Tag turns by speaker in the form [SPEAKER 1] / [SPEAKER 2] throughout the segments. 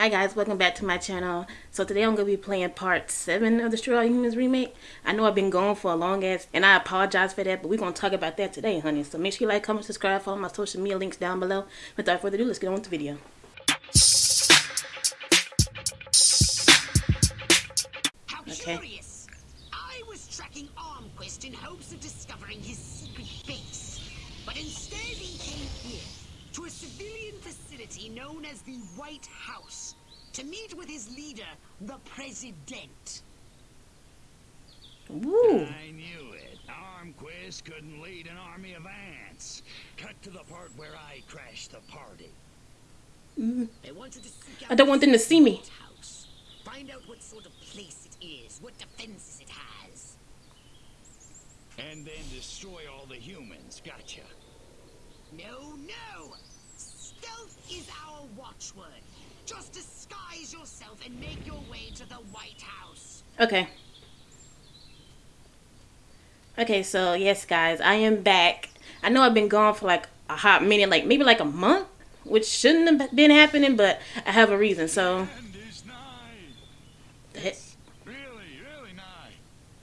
[SPEAKER 1] Hi guys, welcome back to my channel. So today I'm going to be playing part 7 of the Destroy All Humans remake. I know I've been gone for a long ass, and I apologize for that, but we're going to talk about that today, honey. So make sure you like, comment, subscribe, follow my social media links down below. Without further ado, let's get on with the video.
[SPEAKER 2] How curious! I was tracking Armquist in hopes of discovering his secret base. But instead he came here, to a civilian facility known as the White House, to meet with his leader, the President.
[SPEAKER 1] Woo!
[SPEAKER 3] I knew it. Armquist couldn't lead an army of ants. Cut to the part where I crashed the party. Mm.
[SPEAKER 2] I wanted to seek out
[SPEAKER 1] I don't want them to see me.
[SPEAKER 2] House. Find out what sort of place it is, what defenses it has.
[SPEAKER 3] And then destroy all the humans. Gotcha.
[SPEAKER 2] No, no! Stealth is our watchword. Just disguise yourself and make your way to the White House.
[SPEAKER 1] Okay. Okay, so yes, guys, I am back. I know I've been gone for like a hot minute, like maybe like a month, which shouldn't have been happening, but I have a reason. So,
[SPEAKER 3] And is nigh.
[SPEAKER 1] the, he-
[SPEAKER 3] Really, really nigh.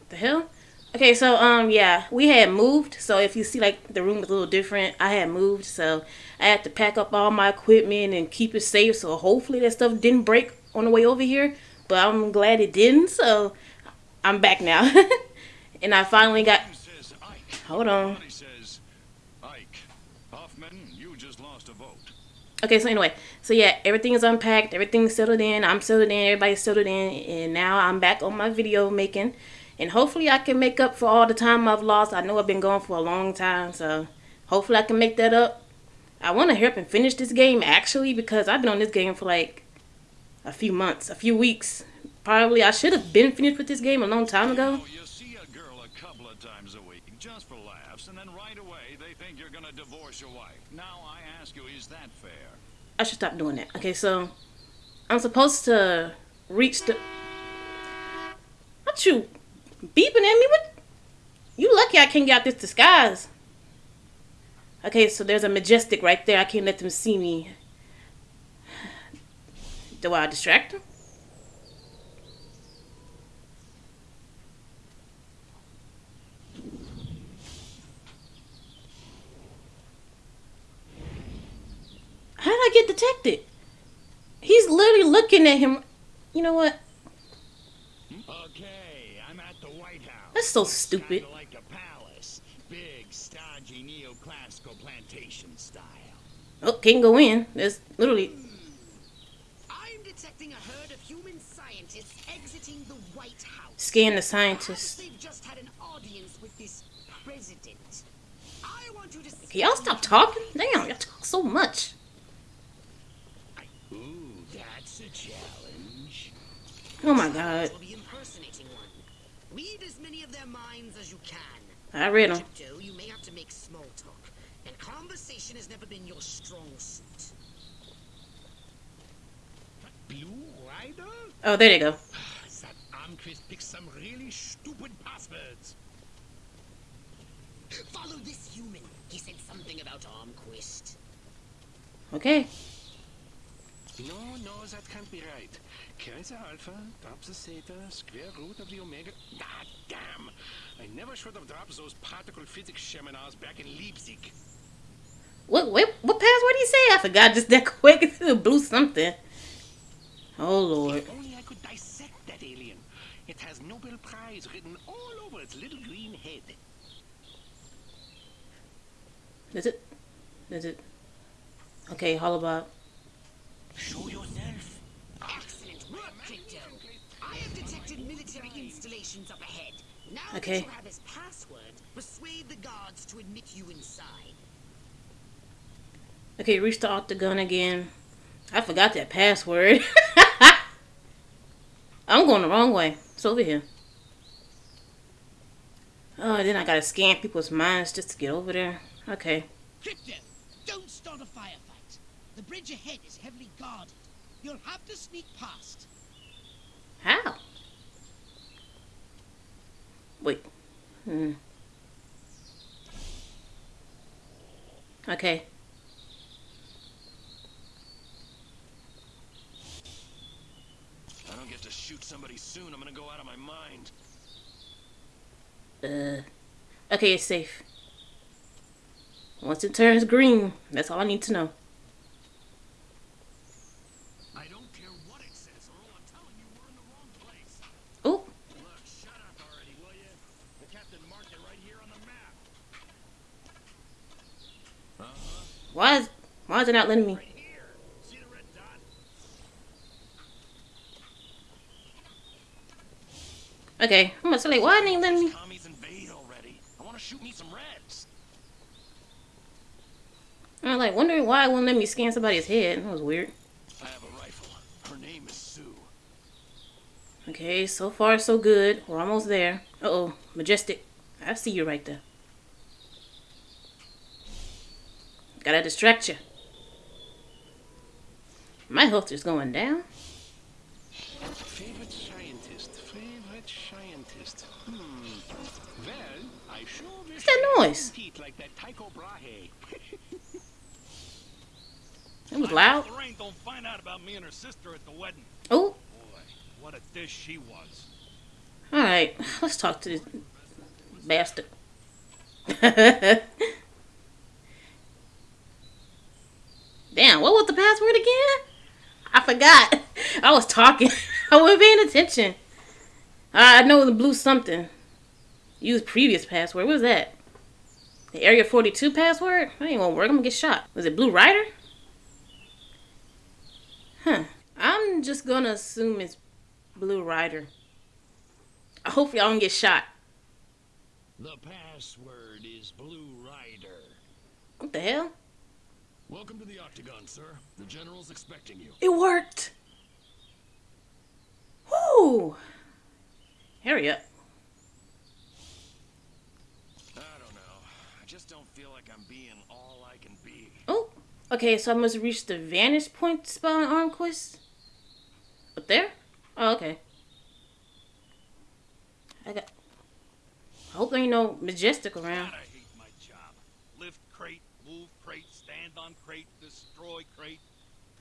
[SPEAKER 1] the hell? Okay, so um, yeah, we had moved. So if you see like the room is a little different, I had moved, so I had to pack up all my equipment and keep it safe. So hopefully that stuff didn't break on the way over here, but I'm glad it didn't. So I'm back now, and I finally got.
[SPEAKER 3] Who says Ike?
[SPEAKER 1] Hold on.
[SPEAKER 3] Somebody says Ike. Hoffman, you just lost a vote.
[SPEAKER 1] Okay, so anyway, so yeah, everything is unpacked, everything's settled in, I'm settled in, everybody's settled in, and now I'm back on my video making, and hopefully I can make up for all the time I've lost. I know I've been gone for a long time, so hopefully I can make that up. I want to hurry up and finish this game actually because I've been on this game for like a few months, a few weeks. Probably I should have been finished with this game a long time ago.
[SPEAKER 3] You see a girl a couple of times a week, just for laughs, and then right away they think you're gonna divorce your wife. Now I ask you, is that fair?
[SPEAKER 1] I should stop doing that. Okay, so I'm supposed to reach the. What you beeping at me? What? You lucky I can't get out this disguise. Okay, so there's a majestic right there. I can't let them see me. Do I distract them? How did I get detected? He's literally looking at him. You know what?
[SPEAKER 3] Okay, I'm at the White House.
[SPEAKER 1] That's so stupid.
[SPEAKER 3] like a palace. Big, stodgy, neoclassical plantation style.
[SPEAKER 1] Oh, can't go in. There's literally. Hmm.
[SPEAKER 2] I'm detecting a herd of human scientists exiting the White House.
[SPEAKER 1] Scan the scientists.
[SPEAKER 2] they've just had an audience with this president. I want you to
[SPEAKER 1] Can y'all stop talking? Damn, y'all talk so much.
[SPEAKER 3] Ooh, that's a challenge.
[SPEAKER 1] Oh my god.
[SPEAKER 2] Will be impersonating one. Read as many of their minds as you can.
[SPEAKER 1] I read them.
[SPEAKER 2] Tiptoe, you may have to make small talk, and conversation has never been your strong suit.
[SPEAKER 3] Blue Rider?
[SPEAKER 1] Oh, there you go.
[SPEAKER 3] That Armquist picked some really stupid passwords.
[SPEAKER 2] Follow this human. He said something about Armquist.
[SPEAKER 1] Okay.
[SPEAKER 4] No, no, that can't be right. The alpha, drop the theta, square root of the omega. Ah, damn! I never should have dropped those particle physics seminars back in Leipzig.
[SPEAKER 1] What what what password did he say? I forgot just that quick. Blew something. Oh lord.
[SPEAKER 4] If only I could dissect that alien. It has Nobel Prize written all over its little green head.
[SPEAKER 1] Is it? Is it? Okay, HoloBob.
[SPEAKER 4] Show yourself.
[SPEAKER 2] Excellent work, Crypto. I have detected military installations up ahead. Now
[SPEAKER 1] Okay.
[SPEAKER 2] that you have his password, persuade the guards to admit you inside.
[SPEAKER 1] Okay, reach the octagon again. I forgot that password. I'm going the wrong way. It's over here. Oh, then I gotta scan people's minds just to get over there. Okay.
[SPEAKER 5] Crypto, don't start a firefight. The bridge ahead is heavily guarded. You'll have to sneak past.
[SPEAKER 1] How? Wait. Hmm. Okay.
[SPEAKER 4] I don't get to shoot somebody soon, I'm gonna go out of my mind.
[SPEAKER 1] Uh, okay, it's safe. Once it turns green, that's all I need to know.
[SPEAKER 4] I don't care what it says, Earl. I'm telling you, we're in the wrong place.
[SPEAKER 1] Oh,
[SPEAKER 4] Look, shut up already, will you? The captain marked it right here on the map.
[SPEAKER 1] why is why is it not letting me?
[SPEAKER 4] Right here. See the red dot?
[SPEAKER 1] Okay, I'm gonna say like, why ain't letting me?
[SPEAKER 4] Commies invade already. I want to shoot me some reds.
[SPEAKER 1] I'm like wondering why it won't let me scan somebody's head. That was weird.
[SPEAKER 4] I have a rifle. Her name is Sue.
[SPEAKER 1] Okay, so far so good. We're almost there. Uh oh, majestic. I see you right there. Gotta distract you. My health is going down.
[SPEAKER 4] Favorite scientist. Favorite scientist. Hmm. Well, I sure
[SPEAKER 1] What's that noise?
[SPEAKER 4] Like that.
[SPEAKER 1] It was loud.
[SPEAKER 3] Lorraine don't find out about me and her sister at the wedding.
[SPEAKER 1] Oh,
[SPEAKER 3] Boy, what a dish she was.
[SPEAKER 1] all right. Let's talk to this bastard. Damn, what was the password again? I forgot. I was talking. I wasn't paying attention. I know the blue something. Use previous password. What was that? The Area 42 password? That ain't gonna work. I'm gonna get shot. Was it Blue Rider? Huh. I'm just gonna assume it's Blue Rider. Hopefully I hope y'all don't get shot.
[SPEAKER 6] The password is Blue Rider.
[SPEAKER 1] What the hell?
[SPEAKER 6] Welcome to the Octagon, sir. The General's expecting you.
[SPEAKER 1] It worked! Whoo! Hurry up.
[SPEAKER 4] I don't know. I just don't feel like I'm being all I can be.
[SPEAKER 1] Oh, okay, so I must reach the vantage point spot on Armquist? Up there? Oh, okay. I got. I hope there ain't no majestic around.
[SPEAKER 3] God, I hate my job. Lift crate, move crate, stand on crate, destroy crate.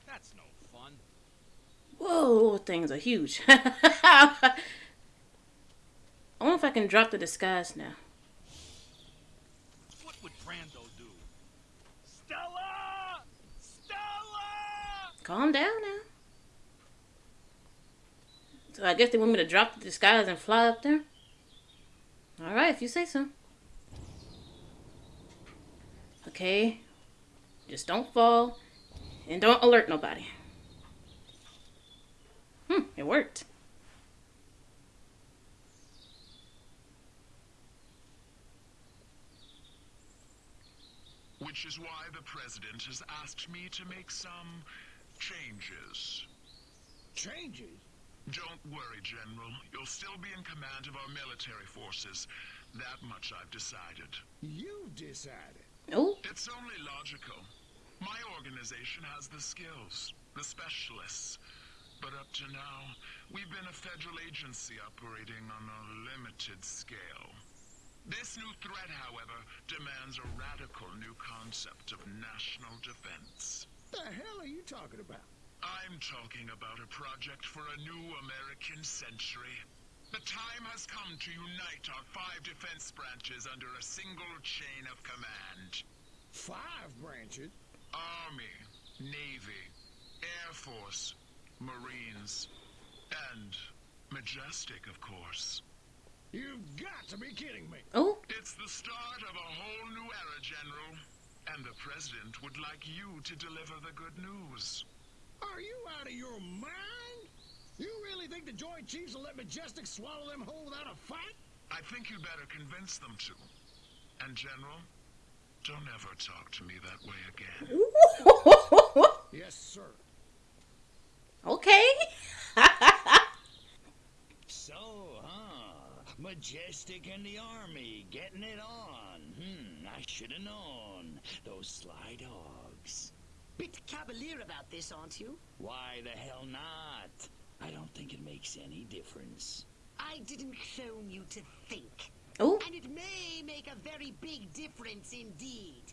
[SPEAKER 3] That's no fun.
[SPEAKER 1] Whoa, things are huge. I wonder if I can drop the disguise now.
[SPEAKER 3] What would Brando do? Stella! Stella!
[SPEAKER 1] Calm down now. So I guess they want me to drop the disguise and fly up there? Alright, if you say so. Okay. Just don't fall. And don't alert nobody. Hmm, it worked.
[SPEAKER 7] Which is why the President has asked me to make some changes.
[SPEAKER 6] Changes?
[SPEAKER 7] Don't worry, General. You'll still be in command of our military forces. That much I've decided.
[SPEAKER 6] You decided.
[SPEAKER 1] Oh,
[SPEAKER 7] It's only logical. My organization has the skills, the specialists. But up to now, we've been a federal agency operating on a limited scale. This new threat, however, demands a radical new concept of national defense.
[SPEAKER 6] The hell are you talking about?
[SPEAKER 7] I'm talking about a project for a new American century. The time has come to unite our five defense branches under a single chain of command.
[SPEAKER 6] Five branches?
[SPEAKER 7] Army, Navy, Air Force, Marines, and Majestic, of course.
[SPEAKER 6] You've got to be kidding me.
[SPEAKER 1] oh,
[SPEAKER 7] It's the start of a whole new era, General. And the President would like you to deliver the good news.
[SPEAKER 6] Are you out of your mind? You really think the Joint Chiefs will let Majestic swallow them whole without a fight?
[SPEAKER 7] I think you'd better convince them to. And, General, don't ever talk to me that way again.
[SPEAKER 6] Yes, sir.
[SPEAKER 1] okay.
[SPEAKER 8] So, huh? Majestic and the army getting it on. Hmm, I should have known. Those sly dogs.
[SPEAKER 2] Bit cavalier about this, aren't you?
[SPEAKER 8] Why the hell not? I don't think it makes any difference.
[SPEAKER 2] I didn't clone you to think.
[SPEAKER 1] oh,
[SPEAKER 2] And it may make a very big difference indeed.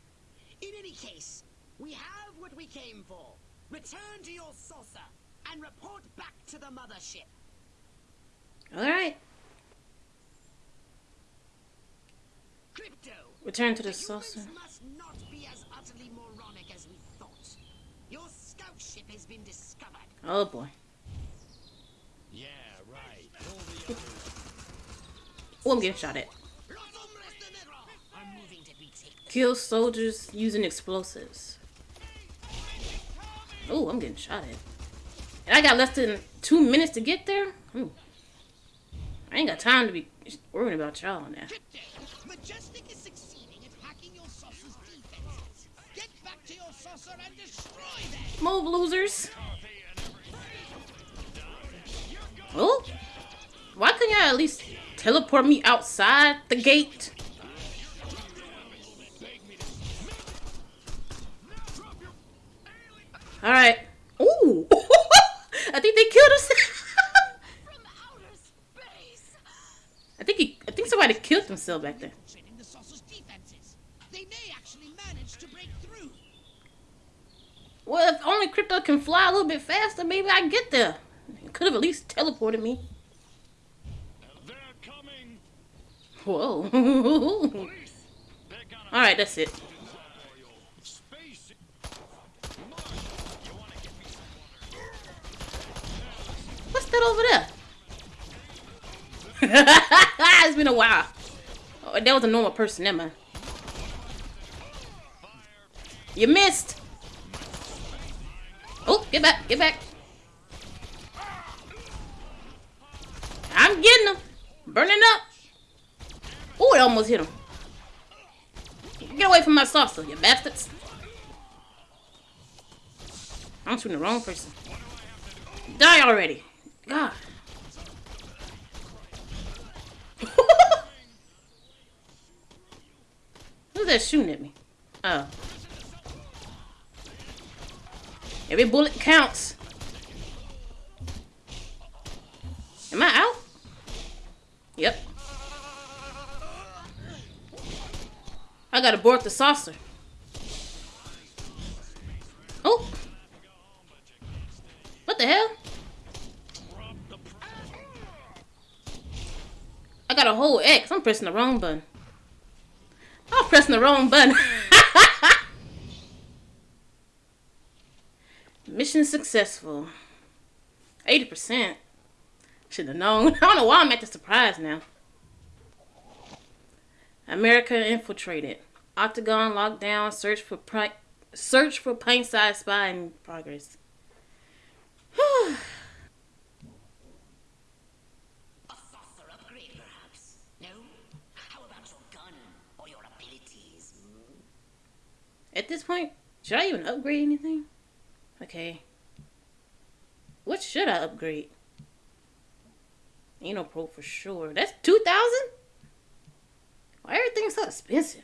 [SPEAKER 2] In any case, we have what we came for. Return to your saucer and report back to the mothership.
[SPEAKER 1] All right.
[SPEAKER 2] Crypto.
[SPEAKER 1] Return to the
[SPEAKER 2] the humans
[SPEAKER 1] saucer.
[SPEAKER 2] must not be as utterly moronic as we thought. Your scout ship has been discovered.
[SPEAKER 1] Oh boy.
[SPEAKER 8] Yeah, right. Pull the other
[SPEAKER 1] Oh, I'm getting shot at.
[SPEAKER 2] Los hombres de negro are moving to retake the
[SPEAKER 1] Kill soldiers using explosives. Oh, I'm getting shot at. And I got less than two minutes to get there? Ooh. I ain't got time to be worrying about y'all now.
[SPEAKER 5] Majestic is succeeding at hacking your saucer's defenses. Get back to your saucer and destroy them!
[SPEAKER 1] Move, losers. Oh? Why couldn't y'all at least teleport me outside the gate? Alright. Ooh! I think they killed us. I think he, I think somebody killed themselves back there. Well, if only Crypto can fly a little bit faster, maybe I get there. Could have at least teleported me.
[SPEAKER 3] They're coming.
[SPEAKER 1] Whoa. Alright, that's it. What's that over there? it's been a while. Oh, that was a normal person, never mind. You missed. Oh, get back, get back. I'm getting him. Burning up. Oh, it almost hit him. Get away from my saucer, you bastards. I'm shooting the wrong person. Die already. God. Who's that shooting at me? Oh. Every bullet counts. Am I out? Gotta board the saucer. Oh. What the hell? I got a whole X. I'm pressing the wrong button. I'm pressing the wrong button. Mission successful. 80%. Should have known. I don't know why I'm at the surprise now. America infiltrated. Octagon lockdown. Search for pri- search for pint-sized spy in progress. At this point, should I even upgrade anything? Okay. What should I upgrade? Ain't no pro for sure. That's 2000 Why everything's so expensive?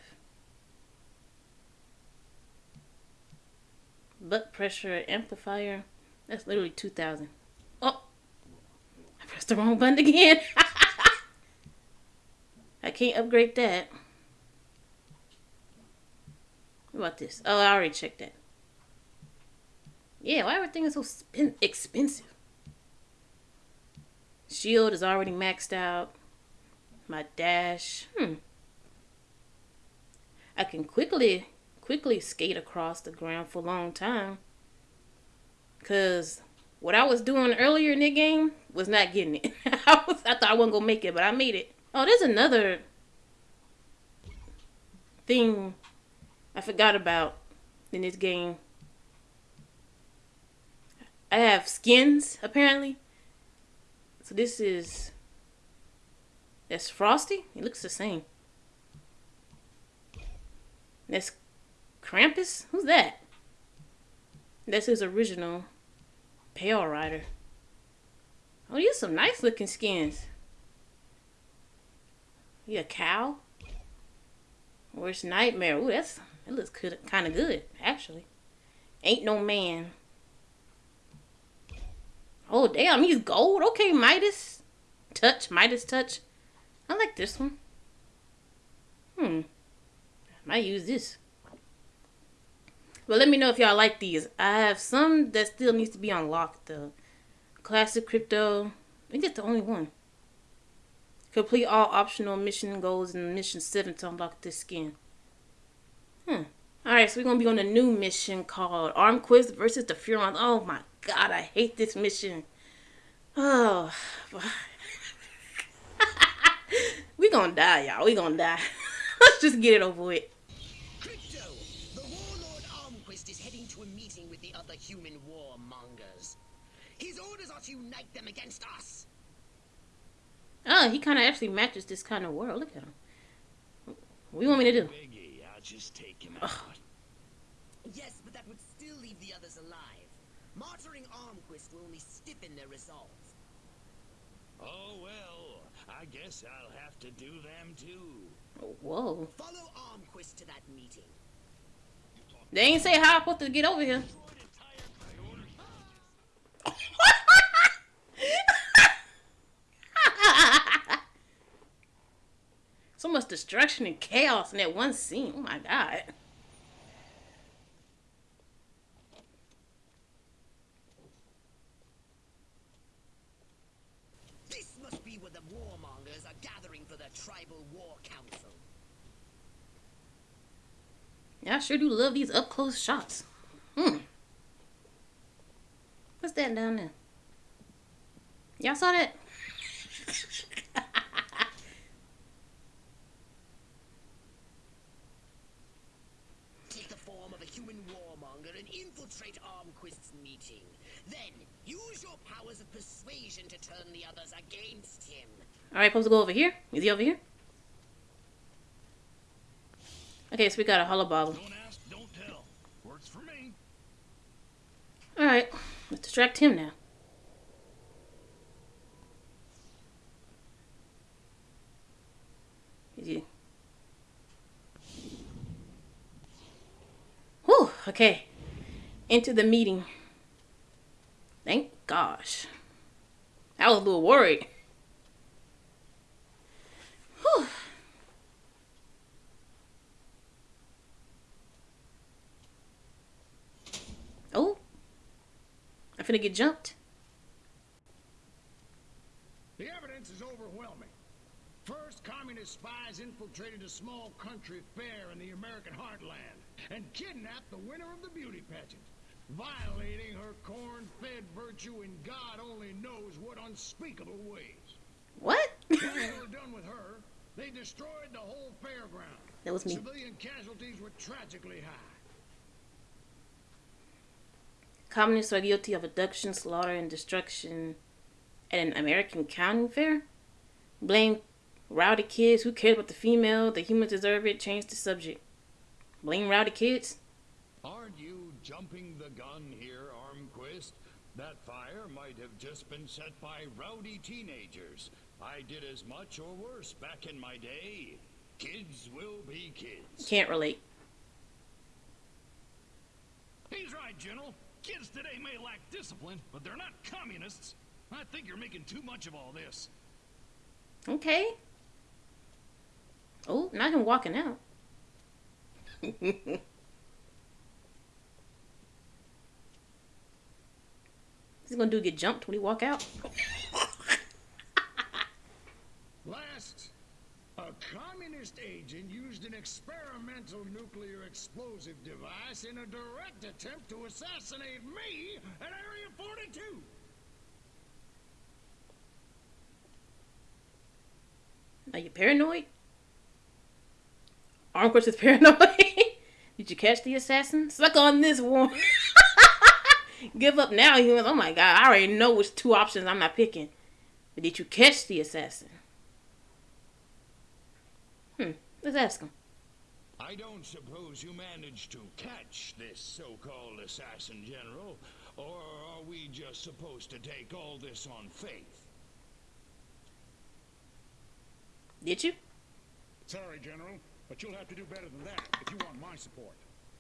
[SPEAKER 1] Butt pressure amplifier. That's literally 2000 Oh! I pressed the wrong button again. I can't upgrade that. What about this? Oh, I already checked that. Yeah, why everything is so expensive? Shield is already maxed out. My dash, hmm. I can quickly, quickly skate across the ground for a long time. Cause what I was doing earlier in the game was not getting it. I was, I thought I wasn't gonna make it, but I made it. Oh, there's another thing I forgot about in this game. I have skins apparently. So this is that's Frosty. He looks the same. That's Krampus. Who's that? That's his original Pale Rider. Oh, are some nice looking skins. You a cow? Worst nightmare. Ooh, that's that looks kind of good actually. Ain't no man. Oh damn, he's gold. Okay, Midas touch, Midas touch. I like this one. Hmm. Might use this. But let me know if y'all like these. I have some that still needs to be unlocked though. Classic crypto. I think that's the only one. Complete all optional mission goals in mission 7 to unlock this skin. Hmm. Alright, so we're gonna be on a new mission called Armquist versus the Furon. Oh my god, I hate this mission. Oh. we gonna die, y'all. We gonna die. Let's just get it over with.
[SPEAKER 2] His orders are to unite them against us.
[SPEAKER 1] Oh, he kind of actually matches this kind of world. Look at him. What do you want me to do?
[SPEAKER 8] Biggie, I'll just take him out.
[SPEAKER 2] Yes, but that would still leave the others alive. Martyring Armquist will only stiffen their resolve.
[SPEAKER 8] Oh well, I guess I'll have to do them too.
[SPEAKER 1] Oh, Whoa.
[SPEAKER 2] Follow Armquist to that meeting.
[SPEAKER 1] They ain't say how I'm supposed to get over here. so much destruction and chaos in that one scene. Oh my god.
[SPEAKER 2] This must be where the warmongers are gathering for the Tribal War Council.
[SPEAKER 1] Yeah, I sure do love these up close shots. Hmm. What's that down there? Y'all saw that?
[SPEAKER 2] Take the form of a human warmonger and infiltrate Armquist's meeting. Then, use your powers of persuasion to turn the others against him.
[SPEAKER 1] Alright, supposed to go over here? Is he over here? Okay, so we got a hollow bobble.
[SPEAKER 6] Don't ask, don't tell. Works for me.
[SPEAKER 1] Alright, let's distract him now. Is he? Whew, okay. Into the meeting. Thank gosh. I was a little worried. Whew. Oh. I'm finna get jumped.
[SPEAKER 6] The evidence is overwhelming. First, communist spies infiltrated a small country fair in the American heartland and kidnapped the winner of the beauty pageant, violating her corn-fed virtue in God only knows what unspeakable ways.
[SPEAKER 1] What?
[SPEAKER 6] When they were done with her, they destroyed the whole fairground.
[SPEAKER 1] That was me.
[SPEAKER 6] Civilian casualties were tragically high.
[SPEAKER 1] Communists are guilty of abduction, slaughter, and destruction at an American county fair. Blame rowdy kids. Who cares about the female? The humans deserve it. Change the subject. Blame rowdy kids.
[SPEAKER 8] Aren't you jumping the gun here, Armquist? That fire might have just been set by rowdy teenagers. I did as much or worse back in my day. Kids will be kids.
[SPEAKER 1] Can't relate.
[SPEAKER 6] He's right, General. Kids today may lack discipline, but they're not communists. I think you're making too much of all this.
[SPEAKER 1] Okay. Oh, not him walking out. What's he gonna do? Get jumped when he walk out?
[SPEAKER 6] Last, a communist agent used an experimental nuclear explosive device in a direct attempt to assassinate me at Area 42.
[SPEAKER 1] Are you paranoid? Armquist is paranoid. Did you catch the assassin? Suck on this one. Give up now, humans. Oh my god, I already know which two options I'm not picking. But did you catch the assassin? Hmm, let's ask him.
[SPEAKER 8] I don't suppose you managed to catch this so-called assassin, General, or are we just supposed to take all this on faith?
[SPEAKER 1] Did you?
[SPEAKER 6] Sorry, General, but you'll have to do better than that if you want my support.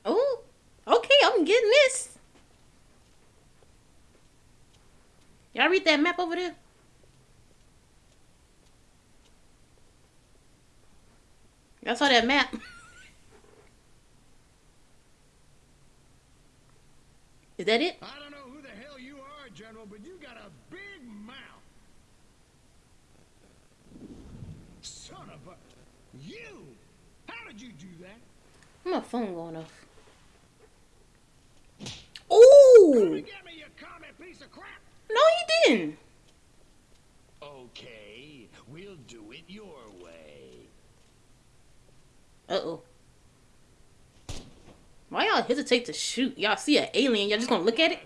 [SPEAKER 1] Oh, okay, I'm getting this. Y'all read that map over there? Y'all saw that map? Is that it?
[SPEAKER 6] I don't know who the hell you are, General, but you got a big mouth. Son of a... You! How did you do that?
[SPEAKER 1] My phone going off. Ooh! No, he didn't.
[SPEAKER 8] Okay, we'll do it your way.
[SPEAKER 1] Uh oh. Why y'all hesitate to shoot? Y'all see an alien, y'all just gonna look at it?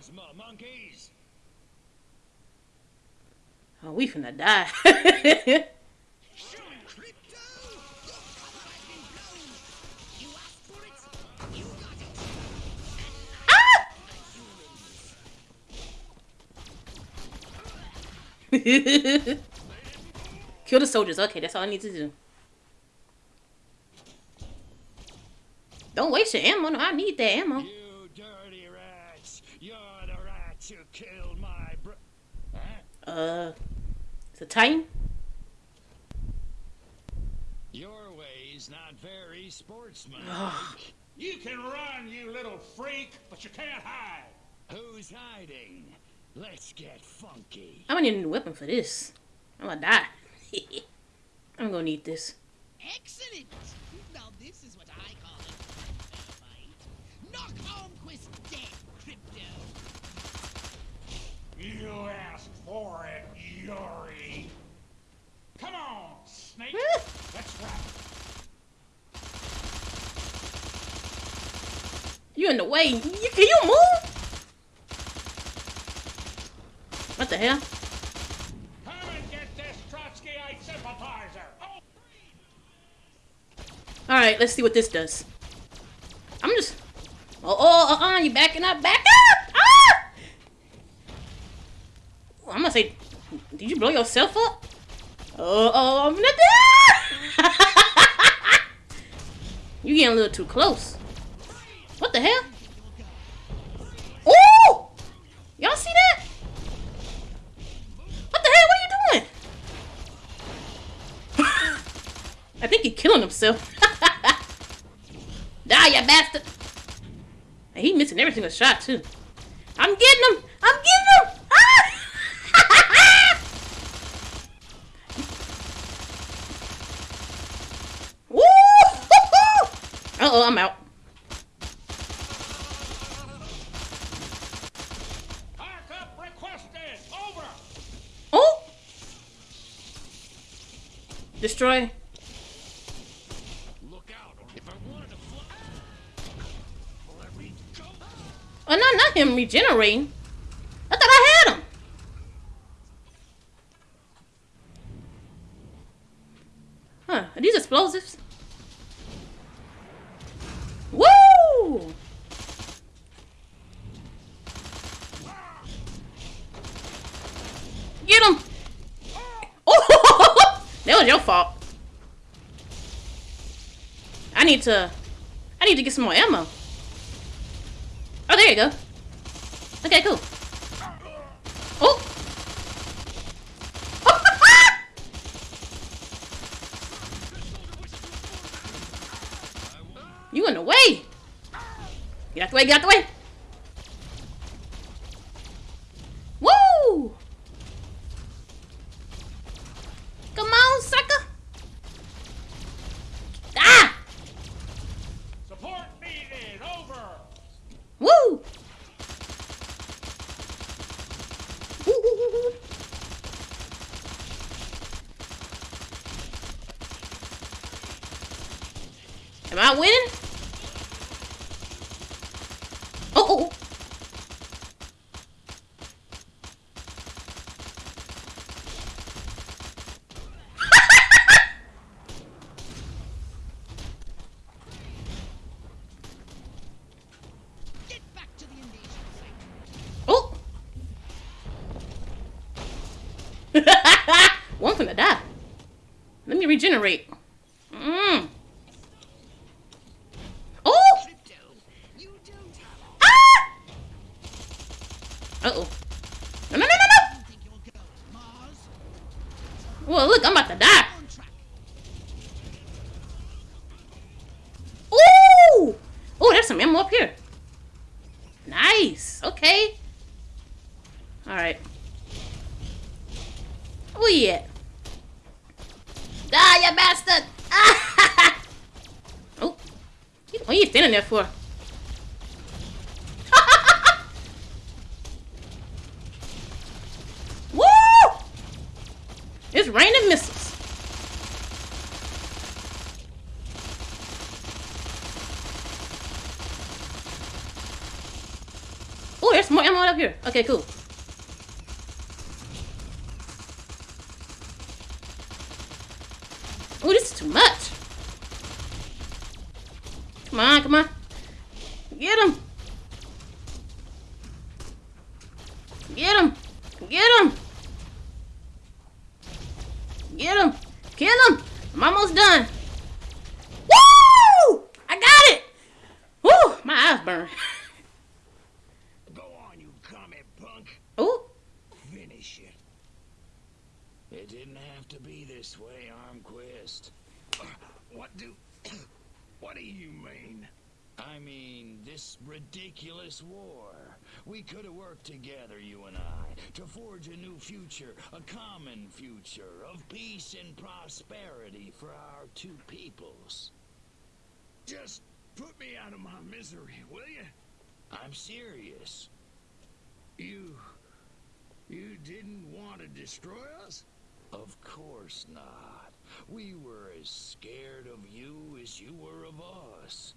[SPEAKER 1] Oh, we finna die. Kill the soldiers. Okay, that's all I need to do. Don't waste your ammo. No, I need that ammo.
[SPEAKER 8] You dirty rats! You're the rats who killed my bro. Huh?
[SPEAKER 1] Uh, it's a Titan.
[SPEAKER 8] Your way's not very sportsmanlike.
[SPEAKER 6] You can run, you little freak, but you can't hide.
[SPEAKER 8] Who's hiding? Let's get funky.
[SPEAKER 1] I'm gonna need a new weapon for this. I'm gonna die. I'm gonna need this.
[SPEAKER 5] Excellent! Now this is what I call a fair fight. Knock Armquist dead, Crypto!
[SPEAKER 6] You asked for it, Yuri. Come on, Snake. Let's wrap it.
[SPEAKER 1] You in the way. You, can you move? What the hell?
[SPEAKER 6] Come and get this Trotskyite sympathizer. Oh,
[SPEAKER 1] Alright, let's see what this does. I'm just... Oh, oh, uh-uh, you backing up. Back up! Ah! I'm gonna say... Did you blow yourself up? Oh, oh, I'm gonna die! you getting a little too close. What the hell? Oh! Y'all see that? What the hell? What are you doing? I think he's killing himself. Die, you bastard! And he missing every single shot too. I'm getting him! I'm getting him! Ah! Uh oh, I'm out.
[SPEAKER 6] backup requested. Over.
[SPEAKER 1] Oh! Destroy.
[SPEAKER 8] Look out, or if I wanted to fly. Let me go.
[SPEAKER 1] Oh, no, not regenerating. I thought I had him. Huh, are these explosives? Woo! Get him! Oh, that was your fault. I need to, I need to get some more ammo. Oh, there you go. Okay, cool. Oh! you in the way! Get out the way, get out the way! Woo! Come on, sucker! Ah!
[SPEAKER 6] Support needed. Over.
[SPEAKER 1] Woo! Woo, woo, woo, woo. Am I winning? Oh, oh, oh.
[SPEAKER 5] Get back to the invasion site!
[SPEAKER 1] Oh! One finna die. Let me regenerate. Mm. Oh!
[SPEAKER 2] Crypto, you don't have
[SPEAKER 1] Ah! Uh-oh. No, no, no, no, no!
[SPEAKER 5] You think you'll go to Mars?
[SPEAKER 1] Well, look, I'm about to die.
[SPEAKER 5] On track.
[SPEAKER 1] Ooh! Oh, there's some ammo up here. Nice. Okay. All right. Where you at? Die, you bastard! Ah! Oh. What are you standing there for? Woo! It's raining missiles. Oh, there's more ammo up here. Okay, cool. Oh, this is too much. Come on, come on. Get him. Get him. Get him. Get him. Kill him. I'm almost done. Woo! I got it. Woo! My eyes burn.
[SPEAKER 6] Go on, you comet punk.
[SPEAKER 1] Oh,
[SPEAKER 6] Finish it.
[SPEAKER 8] It didn't have to be this way, Armquist.
[SPEAKER 6] What do... what do you mean?
[SPEAKER 8] I mean, this ridiculous war. We could have worked together, you and I, to forge a new future, a common future of peace and prosperity for our two peoples.
[SPEAKER 6] Just put me out of my misery, will you?
[SPEAKER 8] I'm serious.
[SPEAKER 6] You... You didn't want to destroy us?
[SPEAKER 8] Of course not. We were as scared of you as you were of us.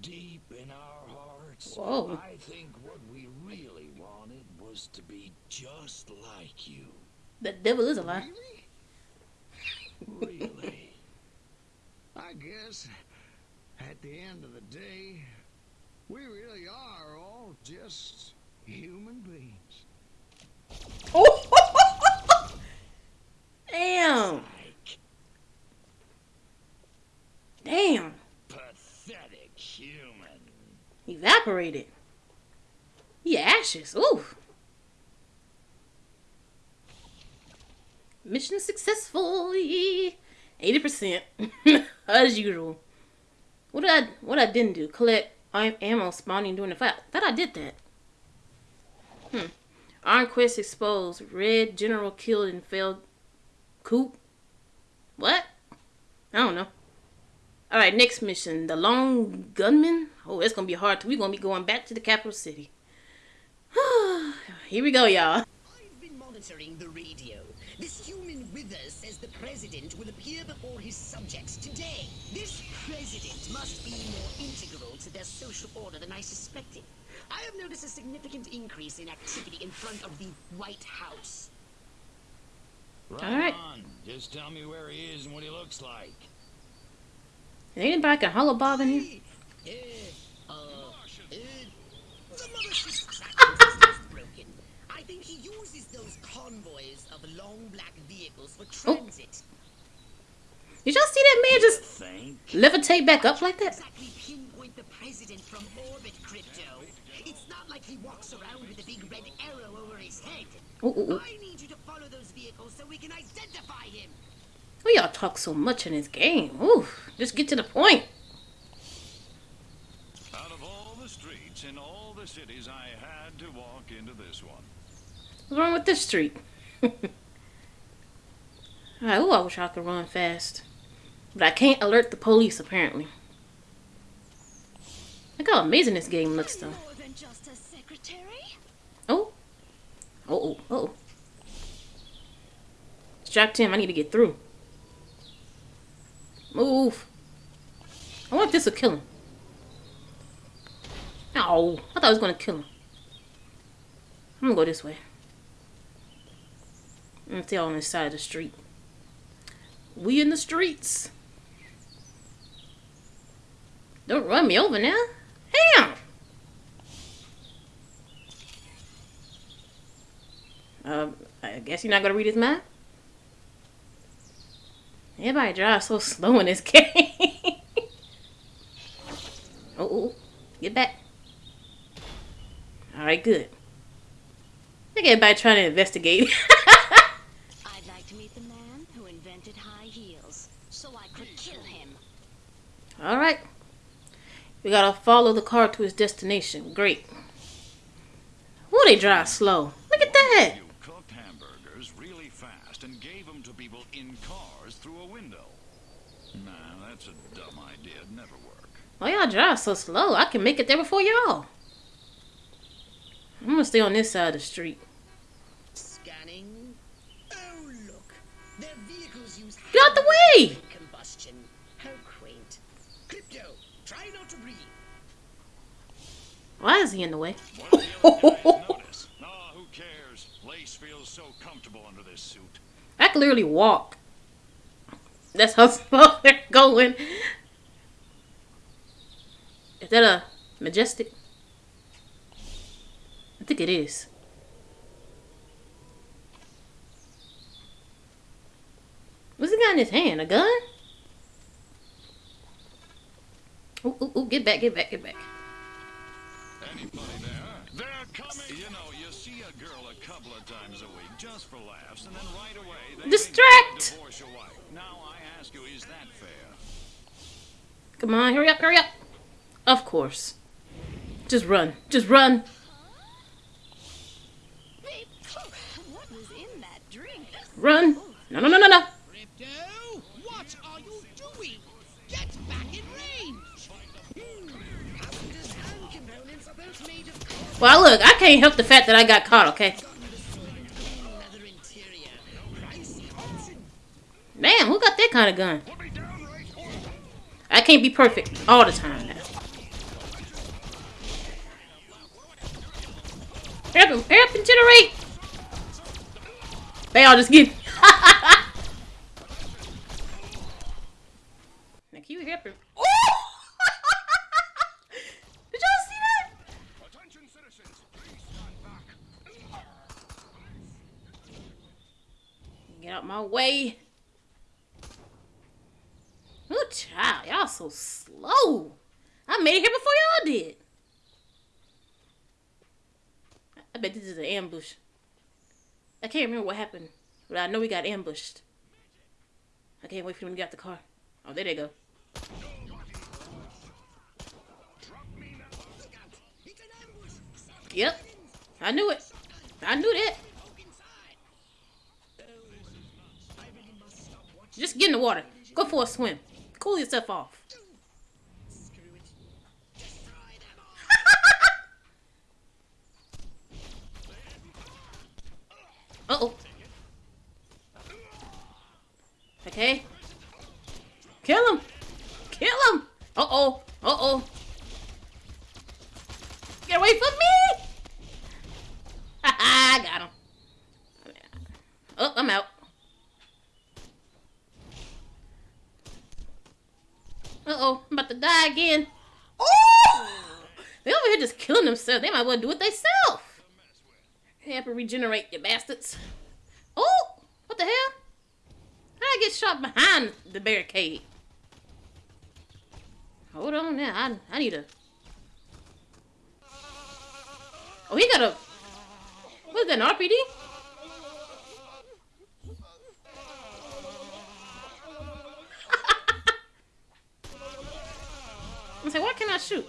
[SPEAKER 8] Deep in our hearts,
[SPEAKER 1] Whoa.
[SPEAKER 8] I think what we really wanted was to be just like you.
[SPEAKER 1] the devil is a lie.
[SPEAKER 6] Really?
[SPEAKER 8] Really.
[SPEAKER 6] I guess at the end of the day, we really are all just human beings.
[SPEAKER 1] Oh! Damn.
[SPEAKER 8] like
[SPEAKER 1] Damn.
[SPEAKER 8] pathetic human.
[SPEAKER 1] Evaporated. He ashes. Ooh. Mission successfully. 80%. As usual. What did I what I didn't do? Collect ammo spawning during the fight. Thought I did that. Hmm. Armquist exposed. Red general killed and failed Coop. What? I don't know. All right, next mission, the Long Gunman. Oh, it's gonna be hard. We're gonna be going back to the capital city. Here we go, y'all.
[SPEAKER 2] I've been monitoring the radio. This human wither says the president will appear before his subjects today. This president must be more integral to their social order than I suspected. I have noticed a significant increase in activity in front of the White House.
[SPEAKER 8] Right
[SPEAKER 1] All right.
[SPEAKER 8] on. Just tell me where he is and what he looks like.
[SPEAKER 1] Is anybody can HoloBob in here?
[SPEAKER 2] I think he uses those convoys of long black vehicles for transit.
[SPEAKER 1] Did y'all see that man just
[SPEAKER 8] Think?
[SPEAKER 1] levitate back up like that?
[SPEAKER 2] Exactly the president from orbit, Crypto. It's not like he walks around with a big red arrow over his head.
[SPEAKER 1] Ooh, ooh, ooh.
[SPEAKER 2] I need you to follow those vehicles so we can identify him.
[SPEAKER 1] Why y'all talk so much in this game? Ooh, just get to the point.
[SPEAKER 3] Out of all the streets in all the cities, I had to walk into this one.
[SPEAKER 1] What's wrong with this street? Alright, ooh, I wish I could run fast. But I can't alert the police, apparently. Look how amazing this game looks, though.
[SPEAKER 9] More than just a secretary.
[SPEAKER 1] Oh. Oh, oh, oh. Distract him. I need to get through. Move. I wonder if this will kill him. Ow. I thought I was going to kill him. I'm going to go this way. Let's see on this side of the street. We in the streets. Don't run me over now. Damn. Um, I guess you're not gonna read his mind. Everybody drives so slow in this game. oh, oh, get back. All right, good. Look at everybody trying to investigate.
[SPEAKER 9] I'd like to meet the man who invented high heels, so I could kill him.
[SPEAKER 1] All right. We gotta follow the car to its destination. Great. Oh, they drive slow. Look at that.
[SPEAKER 3] You cooked hamburgers really fast and gave them to people in cars through a window. Nah, that's a dumb idea. It'd never work.
[SPEAKER 1] Why y'all drive so slow? I can make it there before y'all. I'm gonna stay on this side of the street.
[SPEAKER 2] Scanning. Oh look, their vehicles use
[SPEAKER 1] Get out the way!
[SPEAKER 2] combustion. How quaint. Crypto, try not to breathe.
[SPEAKER 1] Why is he in the way?
[SPEAKER 3] Notice. Ah, who cares? Lace feels so comfortable under this suit.
[SPEAKER 1] I can literally walk. That's how slow they're going. Is that a majestic? I think it is. What's he got in his hand? A gun? Ooh, ooh, ooh, get back, get back, get back.
[SPEAKER 3] Anybody there? They're coming. You know, you see a girl a couple of times a week just for laughs, and then right away
[SPEAKER 1] Distract!
[SPEAKER 3] divorce your wife. Now I ask you, is that fair?
[SPEAKER 1] Come on, hurry up, hurry up. Of course. Just run. Just run.
[SPEAKER 9] What was in that drink?
[SPEAKER 1] Run. No, no, no, no, no.
[SPEAKER 5] Crypto, what are you doing? Get back in range.
[SPEAKER 1] Well, look, I can't help the fact that I got caught, okay? Damn, who got that kind of gun? I can't be perfect all the time now. Up, hurry up and generate! They all just get... now, can you hear? Oh! Did y'all see that?
[SPEAKER 4] Attention, citizens. Please stand back.
[SPEAKER 1] Get out my way. Ooh, child, y'all so slow. I made it here before y'all did. I bet this is an ambush. I can't remember what happened, but I know we got ambushed. I can't wait for them to get out the car. Oh, there they go. Yep. I knew it. I knew that. Just get in the water. Go for a swim. Cool yourself off.
[SPEAKER 2] Screw it. Destroy them all.
[SPEAKER 1] Uh-oh. Okay. Kill him. Kill him. Uh-oh. Uh-oh. Get away from me. I got him. Oh, I'm out. Uh-oh. I'm about to die again. Oh! They over here just killing themselves. They might well do it themselves. Help her regenerate, you bastards. Oh! What the hell? How I get shot behind the barricade? Hold on now. I, I need a... Oh, he got a... What is that, an RPD? I say, why can't I shoot?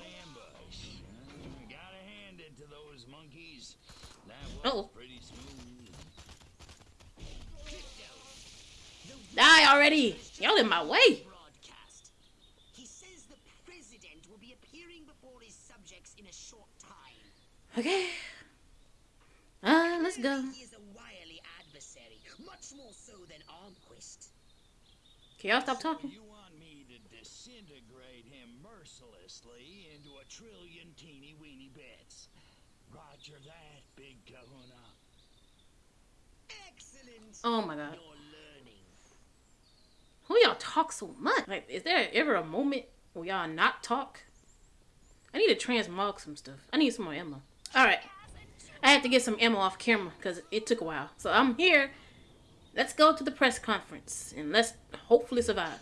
[SPEAKER 8] Gotta hand it to those monkeys. That was
[SPEAKER 1] Uh-oh. Die already! Y'all in my way!
[SPEAKER 2] Broadcast. He says the president will be appearing before his subjects in a short time.
[SPEAKER 1] Okay. Uh, let's go.
[SPEAKER 2] He is a wily adversary, much more so than Armquist.
[SPEAKER 1] Can y'all stop talking?
[SPEAKER 8] Mercilessly into a trillion teeny weeny bits. Roger that, big kahuna.
[SPEAKER 2] Excellent.
[SPEAKER 1] Oh my god. Who y'all talk so much? Like, is there ever a moment where y'all not talk? I need to transmog some stuff. I need some more ammo. Alright. I had to get some ammo off camera because it took a while. So I'm here. Let's go to the press conference and let's hopefully survive.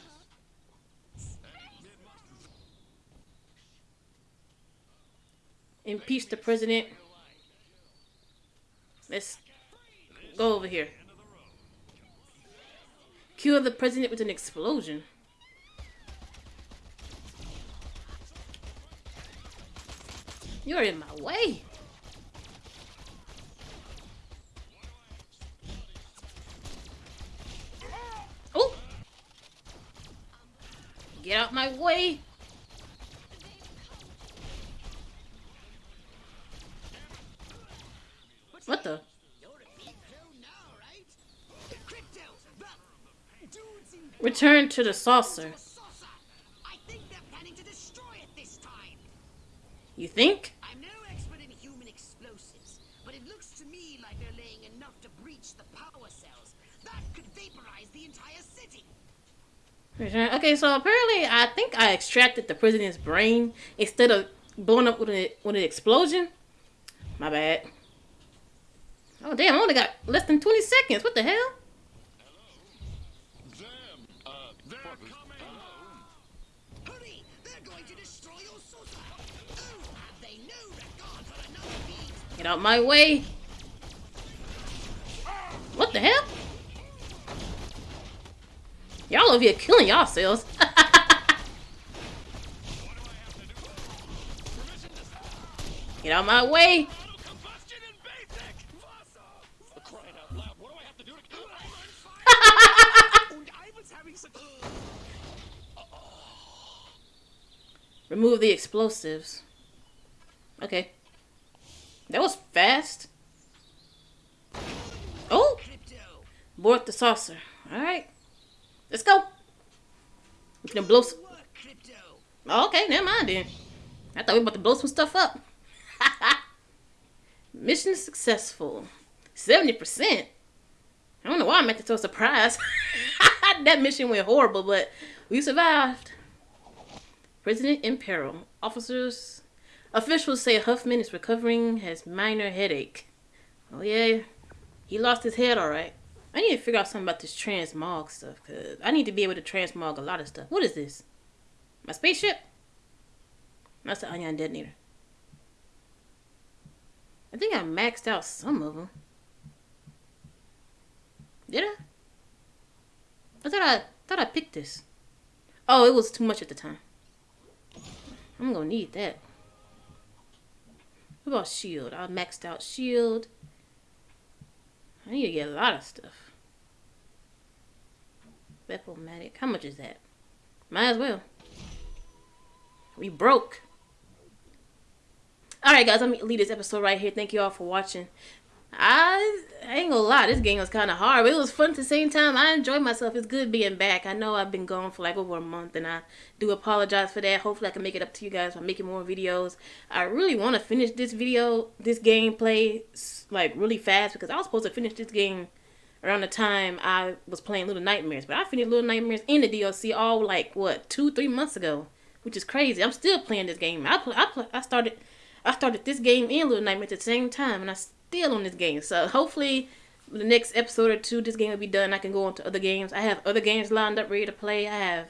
[SPEAKER 1] Impeach the president. Let's go over here. Kill the president with an explosion. You're in my way. Oh! Get out my way. What the? Return to the saucer. You think?
[SPEAKER 2] I'm no expert in human explosives, but it looks to me like they're laying enough to breach the power cells. That could vaporize the entire city.
[SPEAKER 1] Okay, so apparently I think I extracted the prisoner's brain instead of blowing up with an, with an explosion. My bad. Oh damn, I only got less than 20 seconds. What the hell? Get out my way. What the hell? Y'all over here killing yourselves. Get out my way. Remove the explosives. Okay. That was fast. Oh! Board the saucer. Alright. Let's go. We can blow some... Oh, okay, never mind then. I thought we were about to blow some stuff up. Mission successful. 70%. I don't know why I'm so surprised. that mission went horrible, but we survived. President in peril. Officers Officials say Huffman is recovering, has minor headache. Oh yeah, he lost his head alright. I need to figure out something about this transmog stuff, because I need to be able to transmog a lot of stuff. What is this? My spaceship? That's the ion detonator. I think I maxed out some of them. Did I? I thought I thought I picked this. Oh, it was too much at the time. I'm gonna need that. What about shield? I maxed out shield. I need to get a lot of stuff. Bepomatic. How much is that? Might as well. We broke. Alright guys, let me leave this episode right here. Thank you all for watching. I, I ain't gonna lie, this game was kind of hard, but it was fun at the same time. I enjoyed myself. It's good being back. I know I've been gone for like over a month, and I do apologize for that. Hopefully, I can make it up to you guys by making more videos. I really want to finish this video, this gameplay, like really fast because I was supposed to finish this game around the time I was playing Little Nightmares, but I finished Little Nightmares in the DLC all like what two, three months ago, which is crazy. I'm still playing this game. I play, I, play, I started, I started this game and Little Nightmares at the same time, and I still on this game. So hopefully the next episode or two, this game will be done. I can go on to other games. I have other games lined up ready to play. I have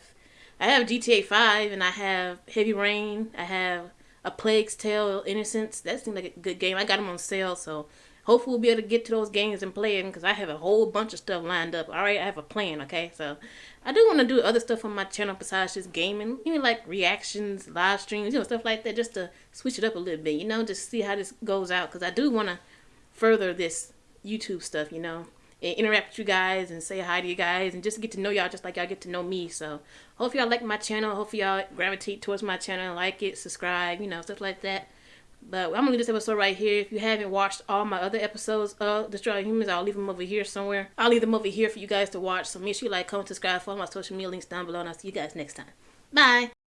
[SPEAKER 1] I have GTA 5 and I have Heavy Rain. I have A Plague's Tale Innocence. That seems like a good game. I got them on sale, so hopefully we'll be able to get to those games and play them because I have a whole bunch of stuff lined up. All right, I have a plan, okay? So I do want to do other stuff on my channel besides just gaming. You know, like reactions, live streams, you know, stuff like that just to switch it up a little bit, you know, just see how this goes out because I do want to further this YouTube stuff, you know, and interact with you guys and say hi to you guys and just get to know y'all just like y'all get to know me. So hope y'all like my channel. Hope y'all gravitate towards my channel, like it, subscribe, you know, stuff like that. But I'm gonna leave this episode right here. If you haven't watched all my other episodes of Destroy Humans, I'll leave them over here somewhere. I'll leave them over here for you guys to watch. So make sure you like, comment, subscribe, follow my social media links down below, and I'll see you guys next time. Bye.